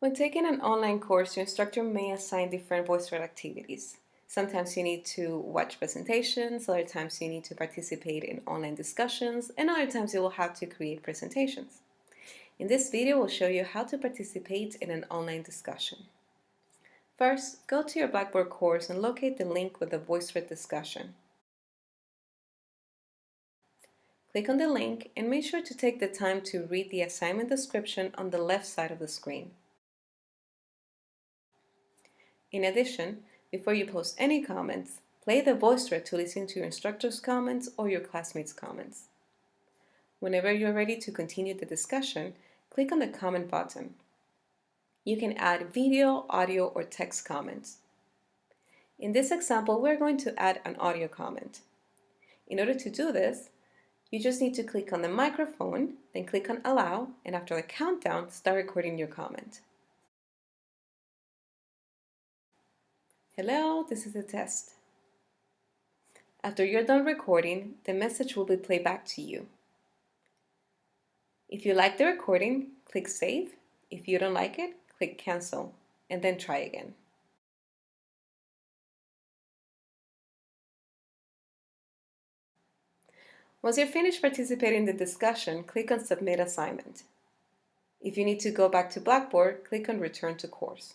When taking an online course, your instructor may assign different VoiceThread activities. Sometimes you need to watch presentations, other times you need to participate in online discussions, and other times you will have to create presentations. In this video, we'll show you how to participate in an online discussion. First, go to your Blackboard course and locate the link with the VoiceThread discussion. Click on the link and make sure to take the time to read the assignment description on the left side of the screen. In addition, before you post any comments, play the VoiceThread to listen to your instructor's comments or your classmates' comments. Whenever you're ready to continue the discussion, click on the comment button. You can add video, audio, or text comments. In this example, we're going to add an audio comment. In order to do this, you just need to click on the microphone, then click on allow, and after the countdown, start recording your comment. Hello, this is a test. After you're done recording, the message will be played back to you. If you like the recording, click save. If you don't like it, click cancel, and then try again. Once you're finished participating in the discussion, click on Submit Assignment. If you need to go back to Blackboard, click on Return to Course.